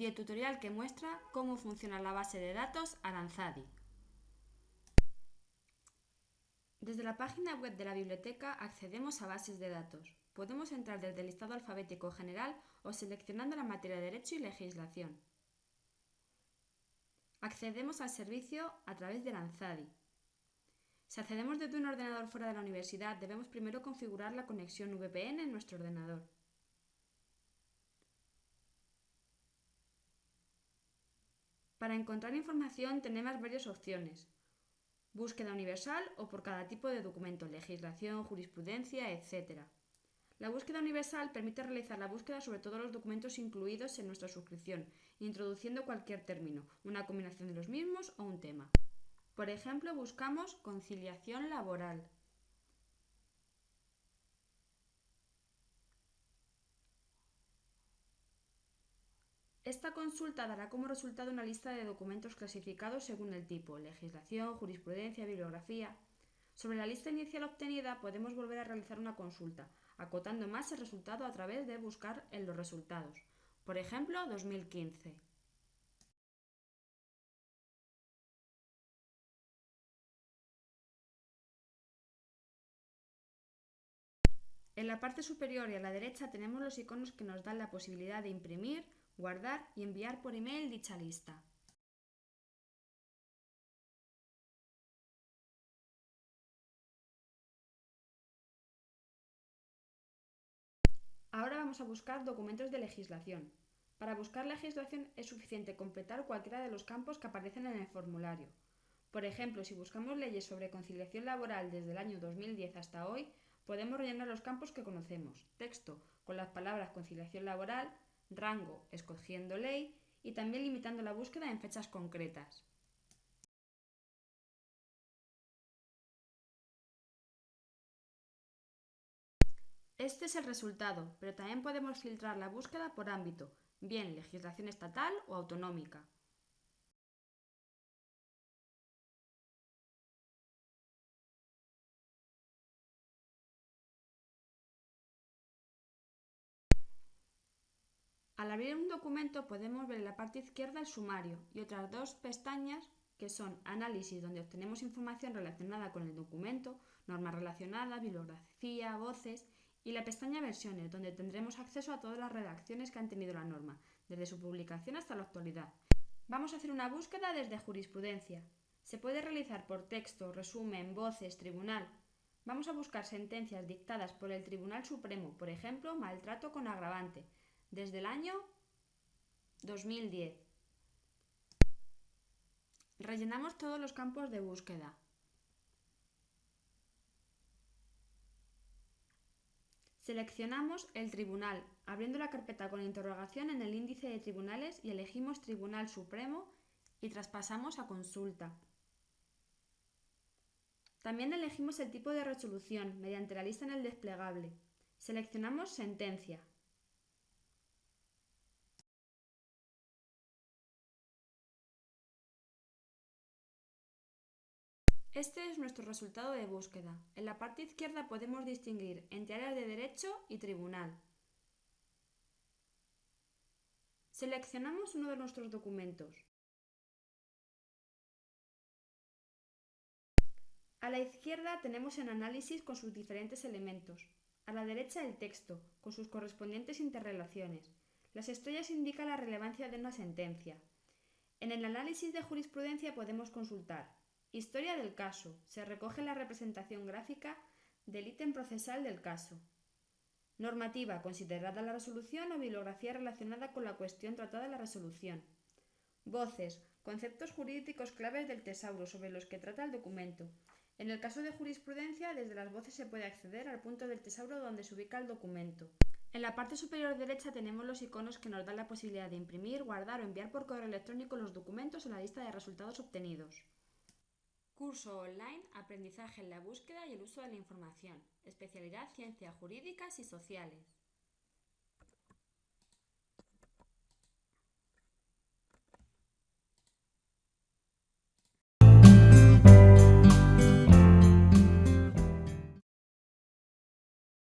Videotutorial que muestra cómo funciona la base de datos Aranzadi. Desde la página web de la biblioteca accedemos a bases de datos. Podemos entrar desde el listado alfabético general o seleccionando la materia de Derecho y Legislación. Accedemos al servicio a través de Aranzadi. Si accedemos desde un ordenador fuera de la universidad, debemos primero configurar la conexión VPN en nuestro ordenador. Para encontrar información tenemos varias opciones. Búsqueda universal o por cada tipo de documento, legislación, jurisprudencia, etc. La búsqueda universal permite realizar la búsqueda sobre todos los documentos incluidos en nuestra suscripción, introduciendo cualquier término, una combinación de los mismos o un tema. Por ejemplo, buscamos conciliación laboral. Esta consulta dará como resultado una lista de documentos clasificados según el tipo, legislación, jurisprudencia, bibliografía. Sobre la lista inicial obtenida podemos volver a realizar una consulta, acotando más el resultado a través de buscar en los resultados. Por ejemplo, 2015. En la parte superior y a la derecha tenemos los iconos que nos dan la posibilidad de imprimir, guardar y enviar por email dicha lista. Ahora vamos a buscar documentos de legislación. Para buscar legislación es suficiente completar cualquiera de los campos que aparecen en el formulario. Por ejemplo, si buscamos leyes sobre conciliación laboral desde el año 2010 hasta hoy, podemos rellenar los campos que conocemos. Texto con las palabras conciliación laboral, rango escogiendo ley y también limitando la búsqueda en fechas concretas. Este es el resultado, pero también podemos filtrar la búsqueda por ámbito, bien legislación estatal o autonómica. Al abrir un documento podemos ver en la parte izquierda el sumario y otras dos pestañas que son Análisis, donde obtenemos información relacionada con el documento, normas relacionadas, bibliografía, voces, y la pestaña Versiones, donde tendremos acceso a todas las redacciones que han tenido la norma, desde su publicación hasta la actualidad. Vamos a hacer una búsqueda desde Jurisprudencia. Se puede realizar por texto, resumen, voces, tribunal. Vamos a buscar sentencias dictadas por el Tribunal Supremo, por ejemplo, maltrato con agravante, desde el año 2010. Rellenamos todos los campos de búsqueda. Seleccionamos el tribunal, abriendo la carpeta con interrogación en el índice de tribunales y elegimos Tribunal Supremo y traspasamos a consulta. También elegimos el tipo de resolución mediante la lista en el desplegable. Seleccionamos Sentencia. Este es nuestro resultado de búsqueda. En la parte izquierda podemos distinguir entre áreas de derecho y tribunal. Seleccionamos uno de nuestros documentos. A la izquierda tenemos el análisis con sus diferentes elementos. A la derecha el texto, con sus correspondientes interrelaciones. Las estrellas indican la relevancia de una sentencia. En el análisis de jurisprudencia podemos consultar Historia del caso. Se recoge la representación gráfica del ítem procesal del caso. Normativa. Considerada la resolución o bibliografía relacionada con la cuestión tratada en la resolución. Voces. Conceptos jurídicos claves del tesauro sobre los que trata el documento. En el caso de jurisprudencia, desde las voces se puede acceder al punto del tesauro donde se ubica el documento. En la parte superior derecha tenemos los iconos que nos dan la posibilidad de imprimir, guardar o enviar por correo electrónico los documentos en la lista de resultados obtenidos. Curso online Aprendizaje en la búsqueda y el uso de la información. Especialidad Ciencias Jurídicas y Sociales.